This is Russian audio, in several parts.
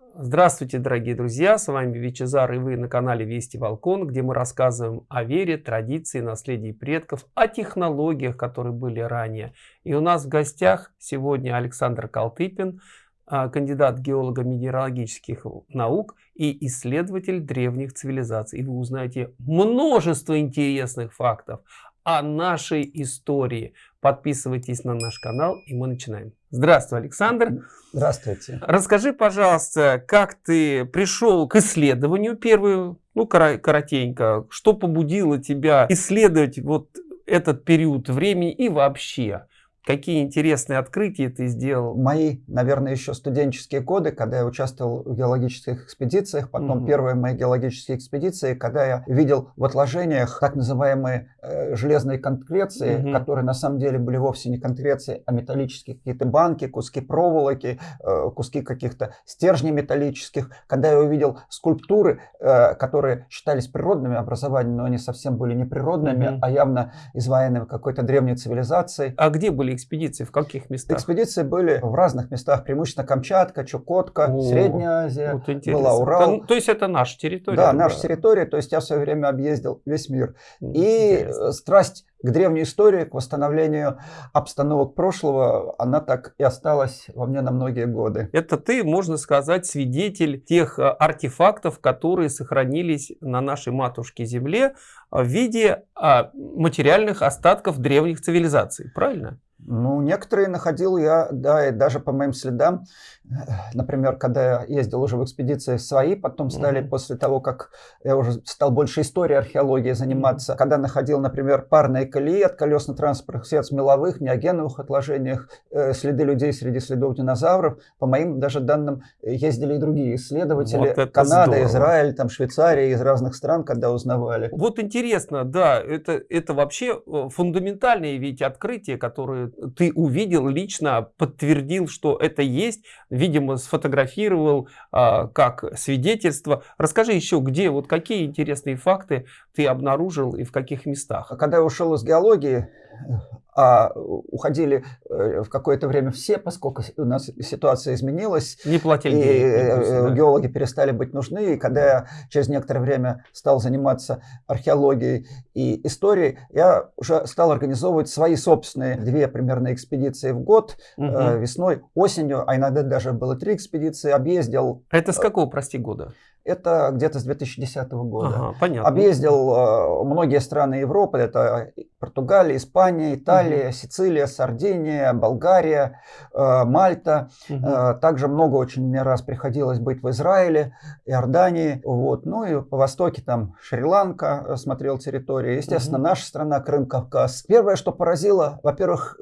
Здравствуйте, дорогие друзья! С вами Вичезар и вы на канале Вести Волкон, где мы рассказываем о вере, традиции, наследии предков, о технологиях, которые были ранее. И у нас в гостях сегодня Александр Калтыпин, а, кандидат геолого-минералогических наук и исследователь древних цивилизаций. И вы узнаете множество интересных фактов о нашей истории. Подписывайтесь на наш канал, и мы начинаем. Здравствуй, Александр. Здравствуйте. Расскажи, пожалуйста, как ты пришел к исследованию первую, ну, коротенько, что побудило тебя исследовать вот этот период времени и вообще? Какие интересные открытия ты сделал? Мои, наверное, еще студенческие годы, когда я участвовал в геологических экспедициях, потом угу. первые мои геологические экспедиции, когда я видел в отложениях так называемые э, железные конкреции, угу. которые на самом деле были вовсе не конкреции, а металлические какие-то банки, куски проволоки, э, куски каких-то стержней металлических. Когда я увидел скульптуры, э, которые считались природными образованиями, но они совсем были не природными, угу. а явно изваянными какой-то древней цивилизацией. А где были экспедиции? В каких местах? Экспедиции были в разных местах, преимущественно Камчатка, Чукотка, О, Средняя Азия, вот была Урал. То, то есть это наша территория? Да, да, наша территория, то есть я в свое время объездил весь мир. Интересно. И страсть к древней истории, к восстановлению обстановок прошлого, она так и осталась во мне на многие годы. Это ты, можно сказать, свидетель тех э, артефактов, которые сохранились на нашей матушке Земле в виде а, материальных остатков древних цивилизаций, правильно? Ну, некоторые находил я, да, и даже по моим следам, например, когда я ездил уже в экспедиции свои, потом стали mm-hmm. после того, как я уже стал больше историей археологии заниматься, когда находил, например, парные колеи от колесно-транспортных средств меловых, неогеновых отложениях, э, следы людей среди следов динозавров, по моим даже данным ездили и другие исследователи, вот Канада, здорово. Израиль, там Швейцария, из разных стран, когда узнавали. Вот интересно, да, это, это вообще э, фундаментальные ведь открытия, которые ты увидел лично, подтвердил, что это есть, видимо, сфотографировал а, как свидетельство. Расскажи еще, где, вот какие интересные факты ты обнаружил и в каких местах? Когда я ушел из геологии, а уходили э, в какое-то время все, поскольку у нас ситуация изменилась. Не платили и денег, э, да. геологи перестали быть нужны. И когда я через некоторое время стал заниматься археологией и историей, я уже стал организовывать свои собственные две примерно экспедиции в год, угу. весной, осенью, а иногда даже было три экспедиции, объездил. Это с какого, прости, года? Это где-то с 2010 года. Ага, понятно. Объездил э, многие страны Европы. Это Португалия, Испания, Италия, угу. Сицилия, Сардиния, Болгария, э, Мальта. Угу. Э, также много очень мне раз приходилось быть в Израиле, Иордании. Вот. Ну и по востоке там Шри-Ланка э, смотрел территории. Естественно, угу. наша страна, Крым, Кавказ. Первое, что поразило, во-первых,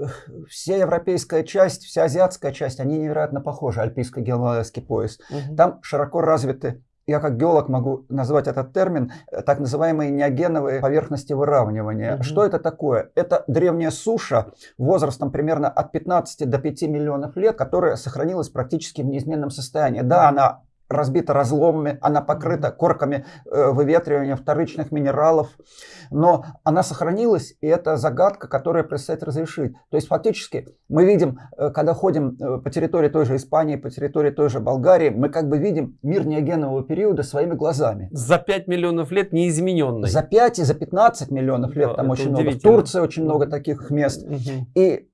вся европейская часть, вся азиатская часть, они невероятно похожи, альпийско-гималайский пояс. Угу. Там широко развиты я как геолог могу назвать этот термин, э, так называемые неогеновые поверхности выравнивания. Угу. Что это такое? Это древняя суша возрастом примерно от 15 до 5 миллионов лет, которая сохранилась практически в неизменном состоянии. Да, она разбита разломами, она покрыта корками э, выветривания вторичных минералов, но она сохранилась, и это загадка, которая предстоит разрешить. То есть фактически мы видим, э, когда ходим э, по территории той же Испании, по территории той же Болгарии, мы как бы видим мир неогенового периода своими глазами. За 5 миллионов лет неизмененный. За 5 и за 15 миллионов лет да, там очень много. В Турции очень много таких мест. Угу. И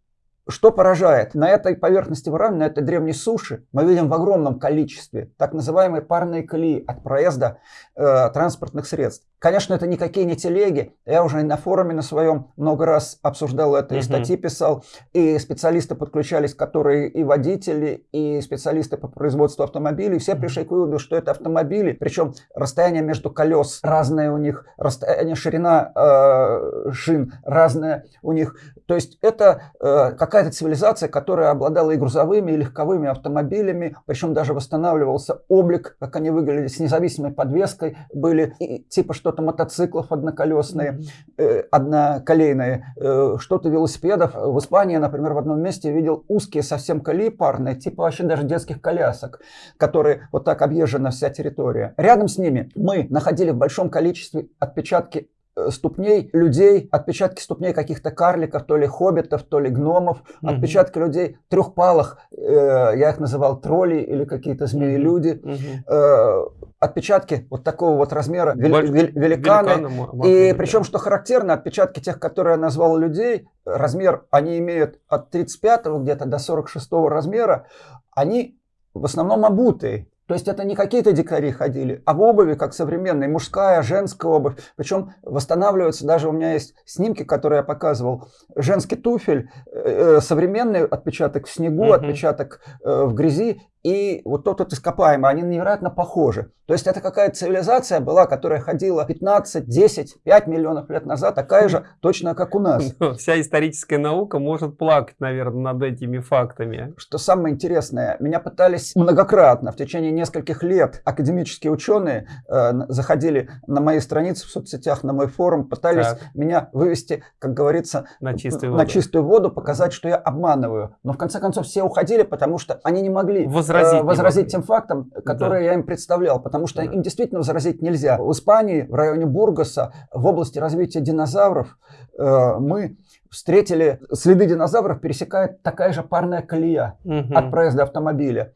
что поражает? На этой поверхности выравнивания, на этой древней суши, мы видим в огромном количестве так называемые парные колеи от проезда э, транспортных средств. Конечно, это никакие не телеги. Я уже на форуме на своем много раз обсуждал это, и статьи писал, и специалисты подключались, которые и водители, и специалисты по производству автомобилей. Все пришли к выводу, что это автомобили, причем расстояние между колес разное у них, расстояние, ширина э, шин разная у них. То есть это э, какая-то цивилизация, которая обладала и грузовыми, и легковыми автомобилями, причем даже восстанавливался облик, как они выглядели, с независимой подвеской были, и, типа что что-то мотоциклов одноколесные, э, одноколейные, э, что-то велосипедов. В Испании, например, в одном месте видел узкие совсем колеи парные, типа вообще даже детских колясок, которые вот так объезжена вся территория. Рядом с ними мы находили в большом количестве отпечатки э, ступней людей, отпечатки ступней каких-то карликов, то ли хоббитов, то ли гномов, угу. отпечатки людей трехпалых, э, я их называл тролли или какие-то змеи-люди, угу. э, отпечатки вот такого вот размера вели, Больш... великаны. великаны и причем, что характерно, отпечатки тех, которые я назвал людей, размер, они имеют от 35 где-то до 46 размера, они в основном обутые. То есть это не какие-то дикари ходили, а в обуви, как современная, мужская, женская обувь. Причем восстанавливаются, даже у меня есть снимки, которые я показывал. Женский туфель, э, э современный отпечаток в снегу, угу. отпечаток э, в грязи и вот тот вот ископаемый, они невероятно похожи. То есть это какая-то цивилизация была, которая ходила 15, 10, 5 миллионов лет назад, такая же точно, как у нас. Вся историческая наука может плакать, наверное, над этими фактами. Что самое интересное, меня пытались многократно, в течение нескольких лет, академические ученые э, заходили на мои страницы в соцсетях, на мой форум, пытались так. меня вывести, как говорится, на чистую, на воду. чистую воду, показать, что я обманываю. Но в конце концов все уходили, потому что они не могли возразить, возразить тем фактам, которые да. я им представлял, потому что да. им действительно возразить нельзя. В Испании, в районе Бургаса, в области развития динозавров, э, мы встретили следы динозавров, пересекает такая же парная колея угу. от проезда автомобиля.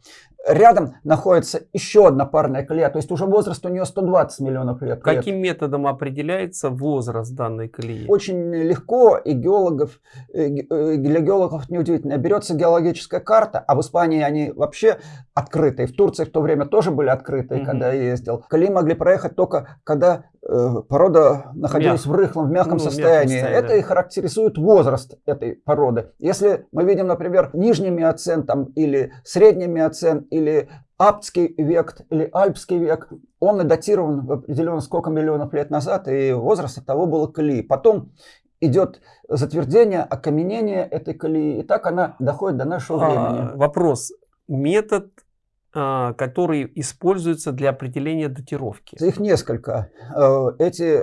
Рядом находится еще одна парная колея, то есть уже возраст у нее 120 миллионов лет. Каким лет. методом определяется возраст данной колеи? Очень легко, и геологов, э, э, для геологов неудивительно. Берется геологическая карта, а в Испании они вообще открытые. В Турции в то время тоже были открытые, угу. когда я ездил. Колеи могли проехать только когда порода находилась Мяг. в рыхлом, в мягком ну, состоянии. состоянии. Это и характеризует возраст этой породы. Если мы видим, например, нижний миоцен там, или средний миоцен, или Аптский век или Альпский век, он и датирован в определенно сколько миллионов лет назад, и возраст того было колеи. Потом идет затвердение, окаменение этой колеи, и так она доходит до нашего а, времени. Вопрос. Метод а, который используется для определения датировки? Их несколько. Э, эти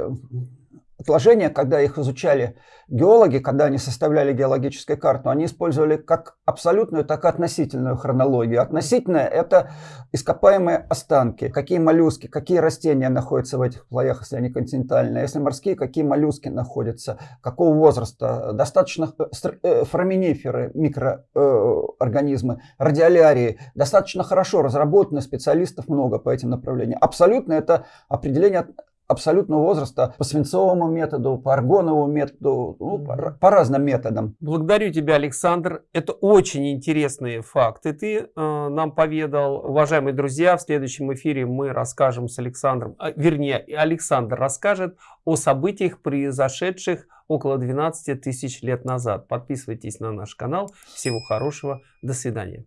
отложения, когда их изучали геологи, когда они составляли геологическую карту, они использовали как абсолютную, так и относительную хронологию. Относительная – это ископаемые останки, какие моллюски, какие растения находятся в этих плаях, если они континентальные, если морские, какие моллюски находятся, какого возраста, достаточно э, э, фораминиферы, микроорганизмы, радиолярии, достаточно хорошо разработаны, специалистов много по этим направлениям. Абсолютно это определение абсолютного возраста по свинцовому методу, по аргоновому методу, ну, по, по разным методам. Благодарю тебя, Александр. Это очень интересные факты ты э, нам поведал. Уважаемые друзья, в следующем эфире мы расскажем с Александром, а, вернее, Александр расскажет о событиях, произошедших около 12 тысяч лет назад. Подписывайтесь на наш канал. Всего хорошего. До свидания.